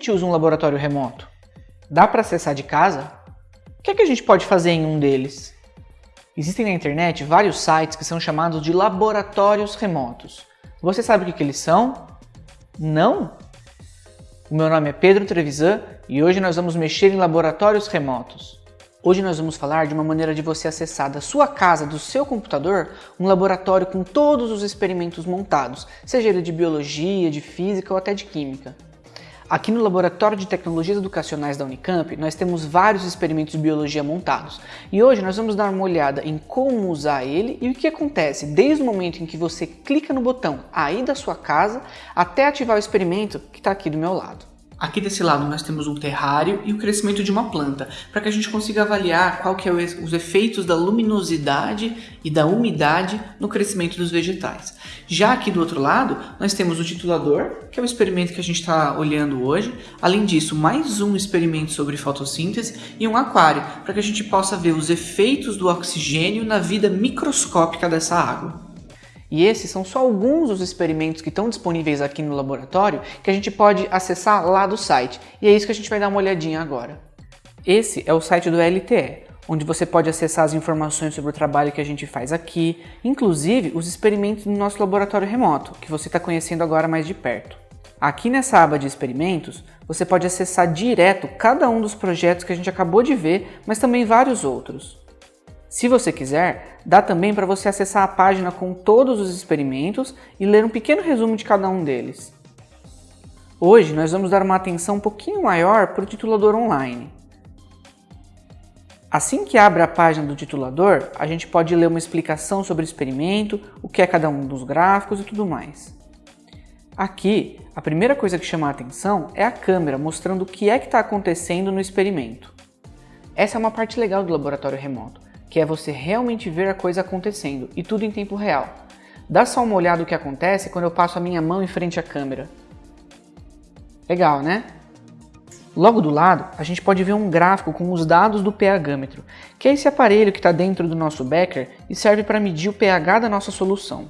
gente usa um laboratório remoto? Dá para acessar de casa? O que, é que a gente pode fazer em um deles? Existem na internet vários sites que são chamados de laboratórios remotos. Você sabe o que, que eles são? Não? O meu nome é Pedro Trevisan e hoje nós vamos mexer em laboratórios remotos. Hoje nós vamos falar de uma maneira de você acessar da sua casa, do seu computador, um laboratório com todos os experimentos montados, seja ele de biologia, de física ou até de química. Aqui no Laboratório de Tecnologias Educacionais da Unicamp, nós temos vários experimentos de biologia montados. E hoje nós vamos dar uma olhada em como usar ele e o que acontece desde o momento em que você clica no botão aí da sua casa até ativar o experimento que está aqui do meu lado. Aqui desse lado nós temos um terrário e o crescimento de uma planta, para que a gente consiga avaliar qual que é os efeitos da luminosidade e da umidade no crescimento dos vegetais. Já aqui do outro lado, nós temos o titulador, que é o experimento que a gente está olhando hoje. Além disso, mais um experimento sobre fotossíntese e um aquário, para que a gente possa ver os efeitos do oxigênio na vida microscópica dessa água. E esses são só alguns dos experimentos que estão disponíveis aqui no laboratório que a gente pode acessar lá do site. E é isso que a gente vai dar uma olhadinha agora. Esse é o site do LTE, onde você pode acessar as informações sobre o trabalho que a gente faz aqui, inclusive os experimentos no nosso laboratório remoto, que você está conhecendo agora mais de perto. Aqui nessa aba de experimentos, você pode acessar direto cada um dos projetos que a gente acabou de ver, mas também vários outros. Se você quiser, dá também para você acessar a página com todos os experimentos e ler um pequeno resumo de cada um deles. Hoje nós vamos dar uma atenção um pouquinho maior para o titulador online. Assim que abre a página do titulador, a gente pode ler uma explicação sobre o experimento, o que é cada um dos gráficos e tudo mais. Aqui, a primeira coisa que chama a atenção é a câmera mostrando o que é que está acontecendo no experimento. Essa é uma parte legal do laboratório remoto que é você realmente ver a coisa acontecendo e tudo em tempo real. Dá só uma olhada no que acontece quando eu passo a minha mão em frente à câmera. Legal, né? Logo do lado, a gente pode ver um gráfico com os dados do pH-metro, que é esse aparelho que está dentro do nosso becker e serve para medir o pH da nossa solução.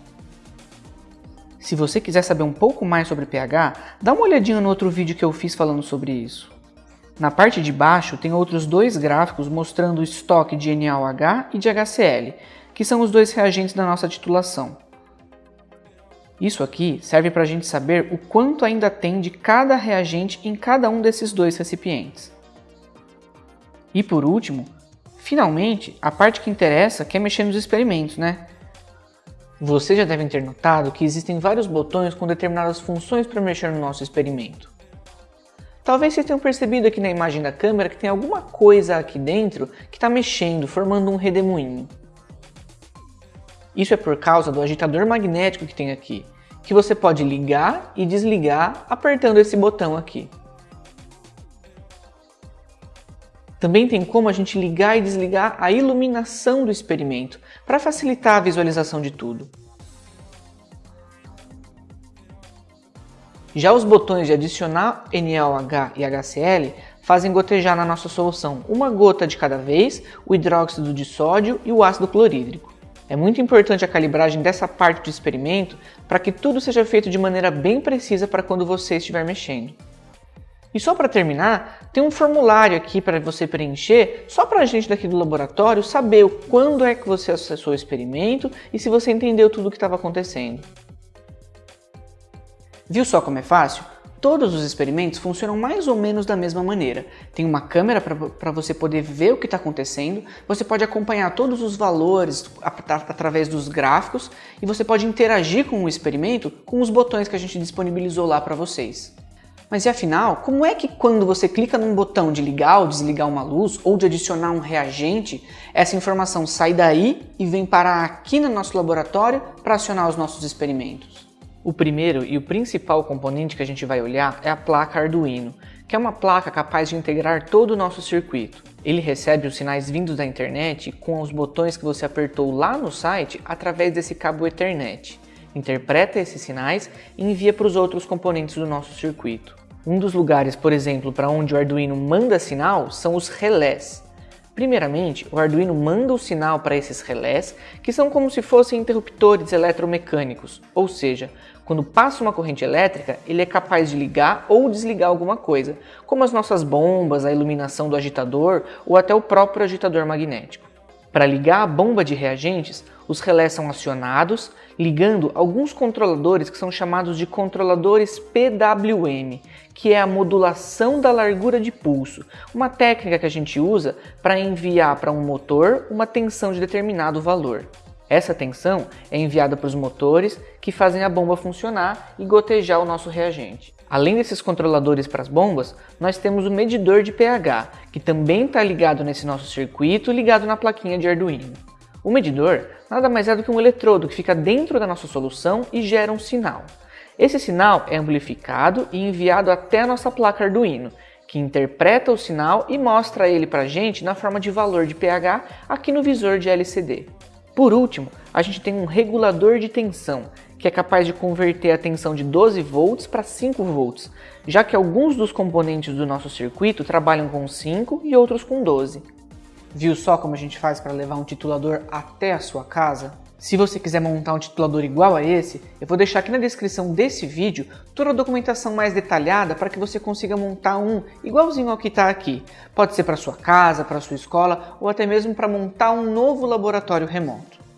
Se você quiser saber um pouco mais sobre pH, dá uma olhadinha no outro vídeo que eu fiz falando sobre isso. Na parte de baixo tem outros dois gráficos mostrando o estoque de NaOH e de HCl, que são os dois reagentes da nossa titulação. Isso aqui serve para a gente saber o quanto ainda tem de cada reagente em cada um desses dois recipientes. E por último, finalmente, a parte que interessa que é mexer nos experimentos, né? Vocês já devem ter notado que existem vários botões com determinadas funções para mexer no nosso experimento. Talvez vocês tenham percebido aqui na imagem da câmera que tem alguma coisa aqui dentro que está mexendo, formando um redemoinho. Isso é por causa do agitador magnético que tem aqui, que você pode ligar e desligar apertando esse botão aqui. Também tem como a gente ligar e desligar a iluminação do experimento, para facilitar a visualização de tudo. Já os botões de adicionar NaOH e HCl fazem gotejar na nossa solução uma gota de cada vez, o hidróxido de sódio e o ácido clorídrico. É muito importante a calibragem dessa parte do experimento para que tudo seja feito de maneira bem precisa para quando você estiver mexendo. E só para terminar, tem um formulário aqui para você preencher, só para a gente daqui do laboratório saber quando é que você acessou o experimento e se você entendeu tudo o que estava acontecendo. Viu só como é fácil? Todos os experimentos funcionam mais ou menos da mesma maneira. Tem uma câmera para você poder ver o que está acontecendo, você pode acompanhar todos os valores através dos gráficos e você pode interagir com o experimento com os botões que a gente disponibilizou lá para vocês. Mas e afinal, como é que quando você clica num botão de ligar ou desligar uma luz ou de adicionar um reagente, essa informação sai daí e vem parar aqui no nosso laboratório para acionar os nossos experimentos? O primeiro e o principal componente que a gente vai olhar é a placa Arduino, que é uma placa capaz de integrar todo o nosso circuito. Ele recebe os sinais vindos da internet com os botões que você apertou lá no site através desse cabo Ethernet. Interpreta esses sinais e envia para os outros componentes do nosso circuito. Um dos lugares, por exemplo, para onde o Arduino manda sinal são os relés. Primeiramente, o Arduino manda o sinal para esses relés, que são como se fossem interruptores eletromecânicos, ou seja, quando passa uma corrente elétrica, ele é capaz de ligar ou desligar alguma coisa, como as nossas bombas, a iluminação do agitador ou até o próprio agitador magnético. Para ligar a bomba de reagentes, os relés são acionados, ligando alguns controladores que são chamados de controladores PWM, que é a modulação da largura de pulso, uma técnica que a gente usa para enviar para um motor uma tensão de determinado valor. Essa tensão é enviada para os motores que fazem a bomba funcionar e gotejar o nosso reagente. Além desses controladores para as bombas, nós temos o medidor de pH, que também está ligado nesse nosso circuito, ligado na plaquinha de Arduino. O medidor nada mais é do que um eletrodo que fica dentro da nossa solução e gera um sinal. Esse sinal é amplificado e enviado até a nossa placa Arduino, que interpreta o sinal e mostra ele para a gente na forma de valor de pH aqui no visor de LCD. Por último, a gente tem um regulador de tensão, que é capaz de converter a tensão de 12 volts para 5 volts, já que alguns dos componentes do nosso circuito trabalham com 5 e outros com 12. Viu só como a gente faz para levar um titulador até a sua casa? Se você quiser montar um titulador igual a esse, eu vou deixar aqui na descrição desse vídeo toda a documentação mais detalhada para que você consiga montar um igualzinho ao que está aqui. Pode ser para sua casa, para sua escola ou até mesmo para montar um novo laboratório remoto.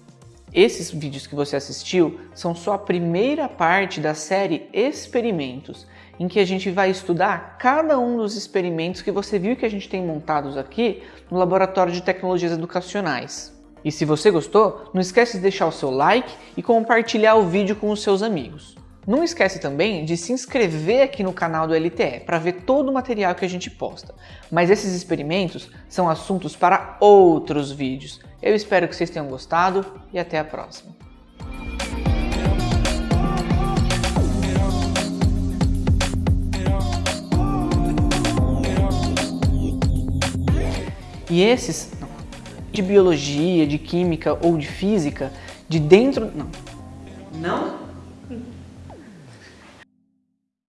Esses vídeos que você assistiu são só a primeira parte da série Experimentos, em que a gente vai estudar cada um dos experimentos que você viu que a gente tem montados aqui no Laboratório de Tecnologias Educacionais. E se você gostou, não esquece de deixar o seu like e compartilhar o vídeo com os seus amigos. Não esquece também de se inscrever aqui no canal do LTE para ver todo o material que a gente posta. Mas esses experimentos são assuntos para outros vídeos. Eu espero que vocês tenham gostado e até a próxima. E esses de biologia, de química ou de física, de dentro. Não. Não?